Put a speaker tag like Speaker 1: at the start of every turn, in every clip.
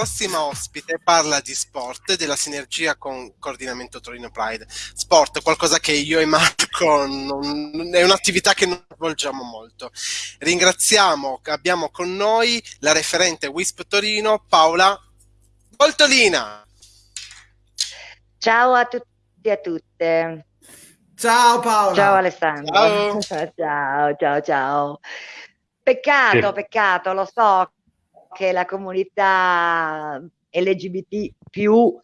Speaker 1: prossima ospite parla di sport e della sinergia con Coordinamento Torino Pride. Sport, qualcosa che io e Marco non, è un'attività che non svolgiamo molto. Ringraziamo, abbiamo con noi la referente WISP Torino, Paola Voltolina.
Speaker 2: Ciao a tutti e a tutte.
Speaker 3: Ciao Paola.
Speaker 2: Ciao Alessandro. Ciao, ciao, ciao. ciao. Peccato, sì. peccato, lo so che la comunità LGBT più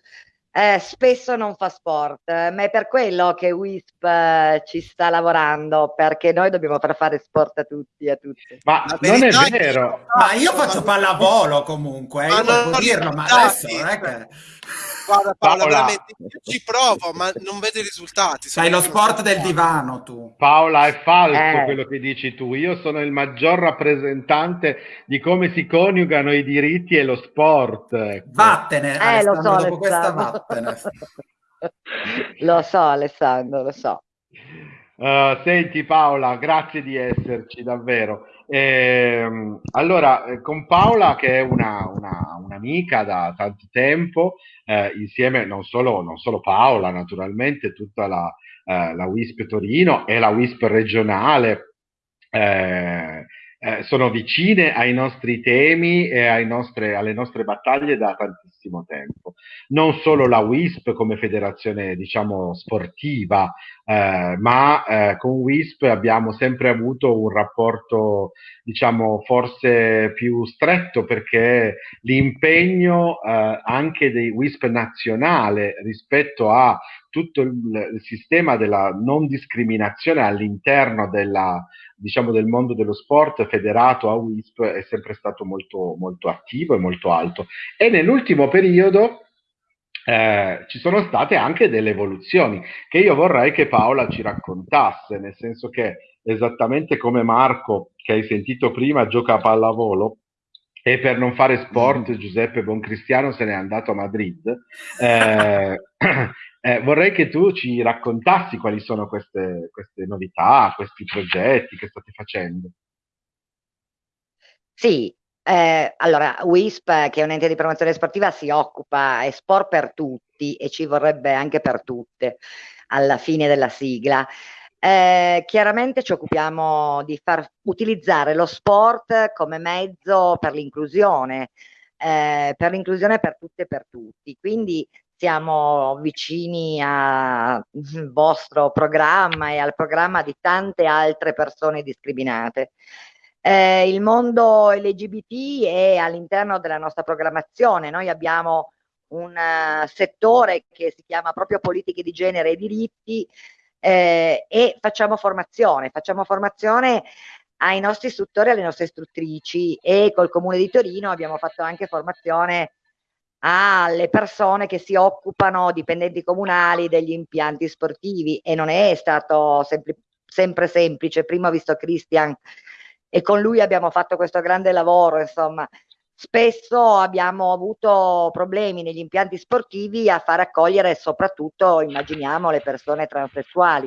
Speaker 2: eh, spesso non fa sport, ma è per quello che WISP eh, ci sta lavorando, perché noi dobbiamo far fare sport a tutti e a tutte.
Speaker 3: Ma non è vero. Ma io faccio pallavolo comunque, eh, io devo dirlo, ma adesso non è che...
Speaker 1: Guarda Paola, Paola, veramente ci provo, ma non vedo i risultati.
Speaker 3: Sai lo sport del divano tu.
Speaker 4: Paola, è falso eh. quello che dici tu. Io sono il maggior rappresentante di come si coniugano i diritti e lo sport.
Speaker 3: Ecco. Vattene,
Speaker 2: eh, lo so, dopo questa vattene. lo so Alessandro, lo so.
Speaker 4: Uh, senti Paola, grazie di esserci davvero. Eh, allora, eh, con Paola, che è una, una, un'amica da tanto tempo, eh, insieme non solo, non solo, Paola, naturalmente, tutta la, eh, la WISP Torino e la WISP regionale. Eh, eh, sono vicine ai nostri temi e nostre, alle nostre battaglie da tantissimo tempo. Non solo la WISP come federazione, diciamo, sportiva, eh, ma eh, con WISP abbiamo sempre avuto un rapporto, diciamo, forse più stretto perché l'impegno eh, anche dei WISP nazionale rispetto a tutto il, sistema della non discriminazione all'interno della diciamo, del mondo dello sport federato a WISP è sempre stato molto, molto attivo e molto alto. E nell'ultimo periodo eh, ci sono state anche delle evoluzioni che io vorrei che Paola ci raccontasse, nel senso che esattamente come Marco, che hai sentito prima, gioca a pallavolo, e per non fare sport mm. Giuseppe Boncristiano se n'è andato a Madrid. Eh, eh, vorrei che tu ci raccontassi quali sono queste, queste, novità, questi progetti che state facendo.
Speaker 2: Sì, eh, allora WISP, che è un ente di promozione sportiva, si occupa, è sport per tutti e ci vorrebbe anche per tutte alla fine della sigla. Eh, chiaramente ci occupiamo di far utilizzare lo sport come mezzo per l'inclusione, eh, per l'inclusione per tutte e per tutti. Quindi siamo vicini al vostro programma e al programma di tante altre persone discriminate. Eh, il mondo LGBT è all'interno della nostra programmazione. Noi abbiamo un uh, settore che si chiama proprio politiche di genere e diritti, eh, e facciamo formazione, facciamo formazione ai nostri istruttori e alle nostre istruttrici e col Comune di Torino abbiamo fatto anche formazione alle persone che si occupano, dipendenti comunali, degli impianti sportivi e non è stato sempre, sempre semplice. Prima ho visto Christian e con lui abbiamo fatto questo grande lavoro, insomma, Spesso abbiamo avuto problemi negli impianti sportivi a far accogliere soprattutto, immaginiamo, le persone transessuali.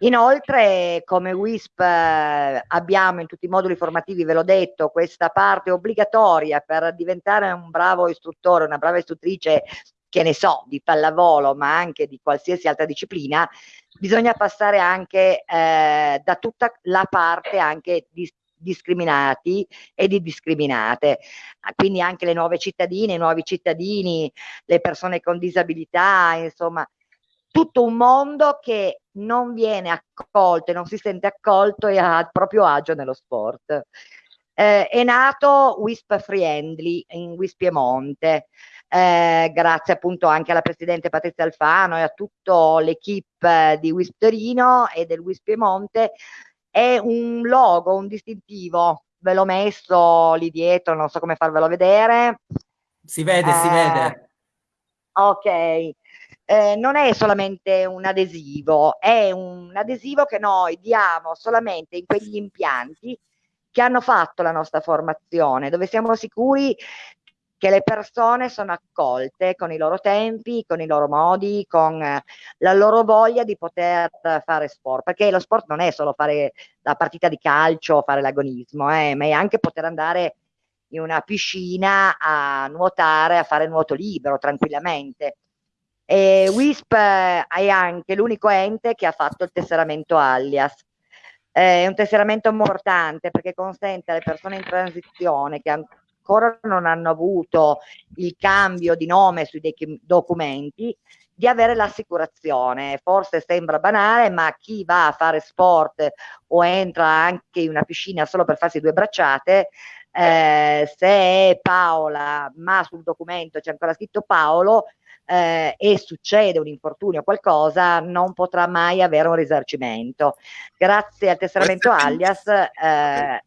Speaker 2: Inoltre, come WISP eh, abbiamo in tutti i moduli formativi, ve l'ho detto, questa parte obbligatoria per diventare un bravo istruttore, una brava istruttrice, che ne so, di pallavolo, ma anche di qualsiasi altra disciplina, bisogna passare anche eh, da tutta la parte anche di discriminati e di discriminate. Ah, quindi anche le nuove cittadine, i nuovi cittadini, le persone con disabilità, insomma, tutto un mondo che non viene accolto e non si sente accolto e il proprio agio nello sport. Eh, è nato WISP Friendly in WISP Piemonte, eh, grazie appunto anche alla Presidente Patrizia Alfano e a tutto l'equipe di WISP Torino e del WISP Piemonte è un logo, un distintivo, ve l'ho messo lì dietro, non so come farvelo vedere.
Speaker 3: Si vede, eh, si vede.
Speaker 2: Ok, eh, non è solamente un adesivo, è un adesivo che noi diamo solamente in quegli impianti che hanno fatto la nostra formazione, dove siamo sicuri che le persone sono accolte con i loro tempi, con i loro modi, con eh, la loro voglia di poter fare sport, perché lo sport non è solo fare la partita di calcio, fare l'agonismo, eh, ma è anche poter andare in una piscina a nuotare, a fare nuoto libero tranquillamente. E WISP è anche l'unico ente che ha fatto il tesseramento alias. È un tesseramento importante perché consente alle persone in transizione che ancora non hanno avuto il cambio di nome sui documenti di avere l'assicurazione. Forse sembra banale, ma chi va a fare sport o entra anche in una piscina solo per farsi due bracciate, eh, se è Paola, ma sul documento c'è ancora scritto Paolo, eh, e succede un infortunio o qualcosa, non potrà mai avere un risarcimento. Grazie al tesseramento alias eh,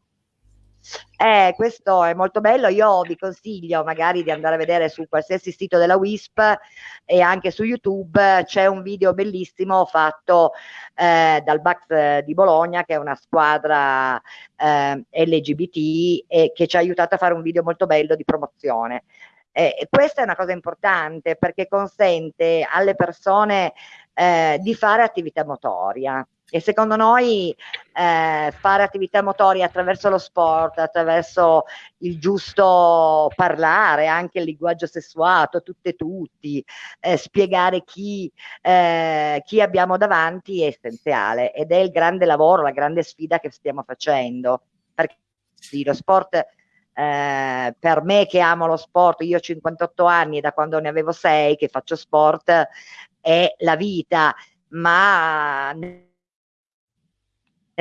Speaker 2: eh, questo è molto bello, io vi consiglio magari di andare a vedere su qualsiasi sito della WISP e anche su YouTube c'è un video bellissimo fatto eh, dal Bax di Bologna che è una squadra eh, LGBT e che ci ha aiutato a fare un video molto bello di promozione. Eh, questa è una cosa importante perché consente alle persone eh, di fare attività motoria e secondo noi eh, fare attività motoria attraverso lo sport, attraverso il giusto parlare, anche il linguaggio sessuato, tutte e tutti, eh, spiegare chi, eh, chi abbiamo davanti è essenziale ed è il grande lavoro, la grande sfida che stiamo facendo. Perché sì, lo sport eh, per me che amo lo sport, io ho 58 anni da quando ne avevo 6 che faccio sport, è la vita, ma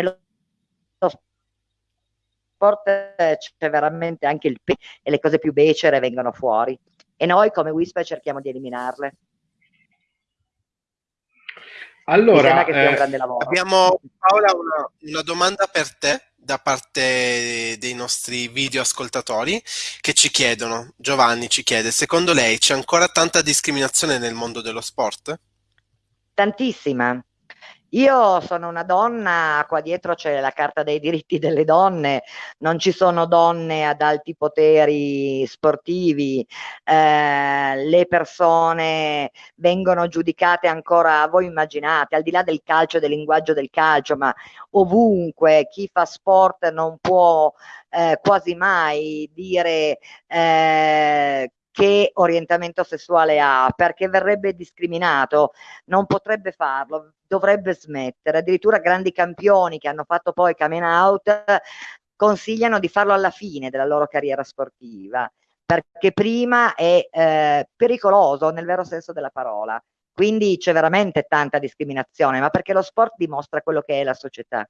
Speaker 2: nello sport c'è veramente anche il pe- e le cose più becere vengono fuori e noi come Whisper cerchiamo di eliminarle.
Speaker 1: Allora, eh, abbiamo Paola una, una domanda per te da parte dei nostri video ascoltatori che ci chiedono, Giovanni ci chiede, secondo lei c'è ancora tanta discriminazione nel mondo dello sport?
Speaker 2: Tantissima, io sono una donna, qua dietro c'è la Carta dei diritti delle donne, non ci sono donne ad alti poteri sportivi, eh, le persone vengono giudicate ancora, voi immaginate, al di là del calcio, del linguaggio del calcio, ma ovunque chi fa sport non può eh, quasi mai dire eh, che orientamento sessuale ha, perché verrebbe discriminato, non potrebbe farlo, dovrebbe smettere. Addirittura grandi campioni che hanno fatto poi coming out consigliano di farlo alla fine della loro carriera sportiva, perché prima è eh, pericoloso nel vero senso della parola. Quindi c'è veramente tanta discriminazione, ma perché lo sport dimostra quello che è la società.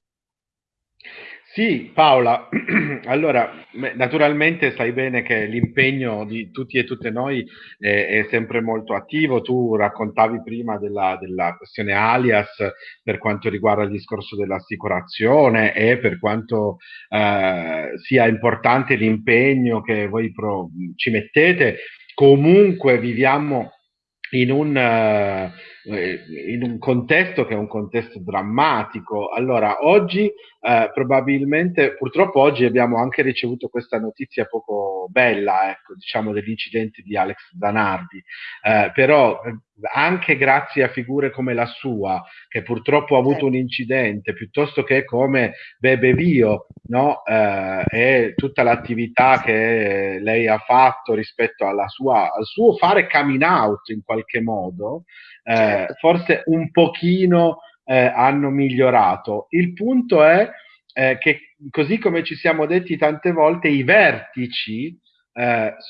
Speaker 4: Sì, Paola, allora naturalmente sai bene che l'impegno di tutti e tutte noi è, è sempre molto attivo. Tu raccontavi prima della, della, questione alias per quanto riguarda il discorso dell'assicurazione e per quanto eh, sia importante l'impegno che voi pro, ci mettete. Comunque viviamo in un, uh, in un, contesto che è un contesto drammatico. Allora, oggi uh, probabilmente, purtroppo oggi abbiamo anche ricevuto questa notizia poco bella, ecco, diciamo dell'incidente di Alex Zanardi, uh, però anche grazie a figure come la sua, che purtroppo ha avuto un incidente, piuttosto che come Bebe Bio, no? eh, e tutta l'attività che lei ha fatto rispetto sua, al suo fare coming out in qualche modo, eh, certo. forse un pochino eh, hanno migliorato. Il punto è eh, che, così come ci siamo detti tante volte, i vertici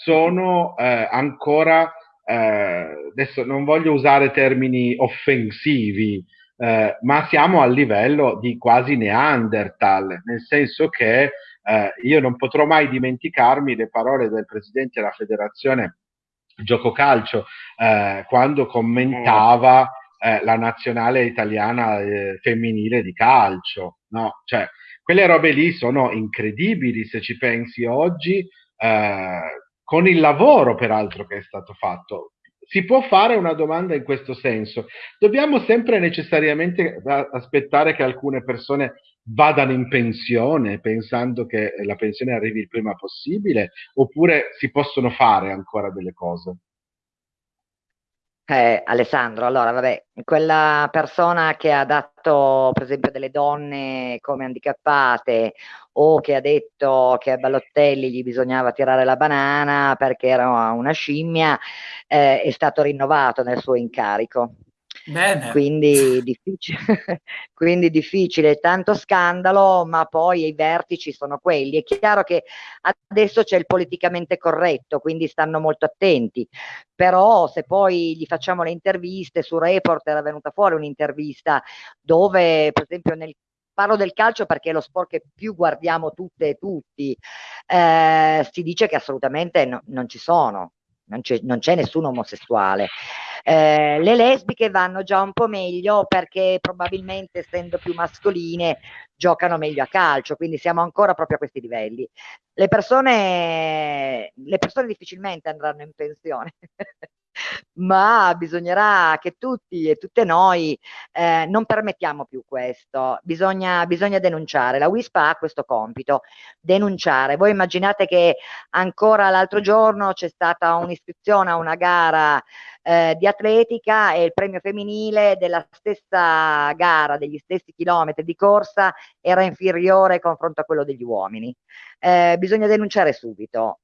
Speaker 4: sono ancora eh, adesso non voglio usare termini offensivi, eh, ma siamo al livello di quasi Neanderthal, nel senso che eh, io non potrò mai dimenticarmi le parole del presidente della federazione gioco calcio eh, quando commentava eh, la nazionale italiana eh, femminile di calcio, no? Cioè, quelle robe lì sono incredibili se ci pensi oggi con il lavoro peraltro che è stato fatto. Si può fare una domanda in questo senso. Dobbiamo sempre necessariamente aspettare che alcune persone vadano in pensione pensando che la pensione arrivi il prima possibile oppure si possono fare ancora delle cose?
Speaker 2: Eh, Alessandro, allora vabbè, quella persona che ha dato per esempio delle donne come handicappate o che ha detto che a Ballottelli gli bisognava tirare la banana perché era una scimmia, eh, è stato rinnovato nel suo incarico. Bene. Quindi difficile, quindi difficile, tanto scandalo, ma poi i vertici sono quelli. È chiaro che adesso c'è il politicamente corretto, quindi stanno molto attenti, però se poi gli facciamo le interviste, su Report era venuta fuori un'intervista dove, per esempio, nel parlo del calcio perché è lo sport che più guardiamo tutte e tutti, eh, si dice che assolutamente no, non ci sono, non c'è, non c'è nessun omosessuale. Eh, le lesbiche vanno già un po' meglio perché probabilmente essendo più mascoline giocano meglio a calcio, quindi siamo ancora proprio a questi livelli. Le persone, le persone difficilmente andranno in pensione. ma bisognerà che tutti e tutte noi eh, non permettiamo più questo, bisogna, bisogna denunciare, la WISPA ha questo compito, denunciare. Voi immaginate che ancora l'altro giorno c'è stata un'iscrizione a una gara eh, di atletica e il premio femminile della stessa gara, degli stessi chilometri di corsa era inferiore confronto a quello degli uomini. Eh, bisogna denunciare subito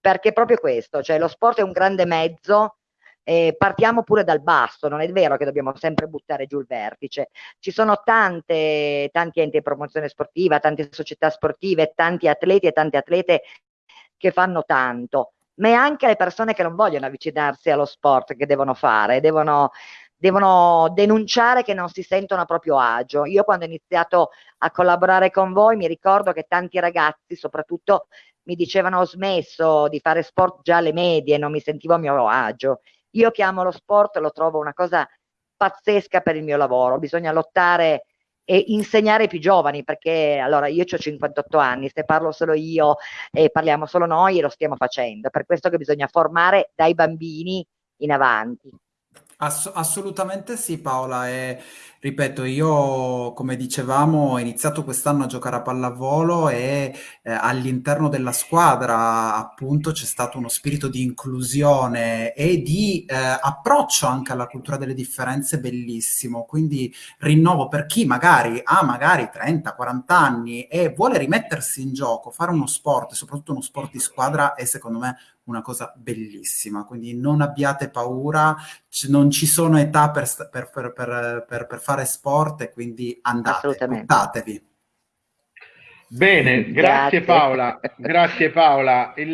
Speaker 2: perché proprio questo, cioè lo sport è un grande mezzo eh, partiamo pure dal basso, non è vero che dobbiamo sempre buttare giù il vertice. Ci sono tante, tanti enti di promozione sportiva, tante società sportive, tanti atleti e tante atlete che fanno tanto, ma è anche le persone che non vogliono avvicinarsi allo sport che devono fare, devono, devono denunciare che non si sentono a proprio agio. Io quando ho iniziato a collaborare con voi mi ricordo che tanti ragazzi, soprattutto, mi dicevano ho smesso di fare sport già alle medie, non mi sentivo a mio agio io che amo lo sport lo trovo una cosa pazzesca per il mio lavoro, bisogna lottare e insegnare ai più giovani perché allora io ho 58 anni, se parlo solo io e parliamo solo noi lo stiamo facendo, per questo che bisogna formare dai bambini in avanti.
Speaker 3: Ass- assolutamente sì Paola e ripeto io come dicevamo ho iniziato quest'anno a giocare a pallavolo e eh, all'interno della squadra appunto c'è stato uno spirito di inclusione e di eh, approccio anche alla cultura delle differenze bellissimo. Quindi rinnovo per chi magari ha magari 30-40 anni e vuole rimettersi in gioco fare uno sport soprattutto uno sport di squadra è secondo me una cosa bellissima, quindi non abbiate paura, non ci sono età per, per, per, per, fare sport e quindi andate, buttatevi.
Speaker 4: Bene, grazie, grazie, Paola, grazie Paola. Il,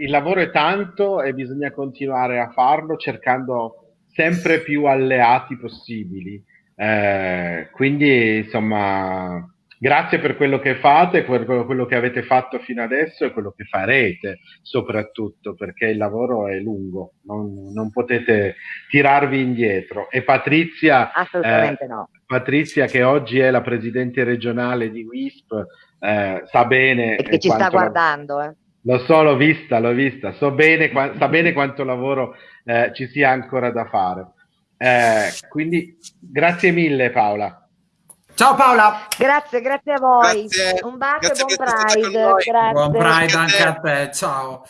Speaker 4: il lavoro è tanto e bisogna continuare a farlo cercando sempre più alleati possibili. Eh, quindi insomma Grazie per quello che fate, per quello che avete fatto fino adesso e quello che farete soprattutto, perché il lavoro è lungo, non, non potete tirarvi indietro. E Patrizia,
Speaker 2: eh, no.
Speaker 4: Patrizia, che oggi è la presidente regionale di WISP, eh, sa bene...
Speaker 2: E che ci sta guardando. Eh.
Speaker 4: Lo so, l'ho vista, l'ho vista, so bene, sa bene quanto lavoro eh, ci sia ancora da fare. Eh, quindi grazie mille Paola.
Speaker 3: Ciao Paola.
Speaker 2: Grazie, grazie a voi. Grazie. Un bacio e buon Pride.
Speaker 3: Buon Pride anche a te. Ciao.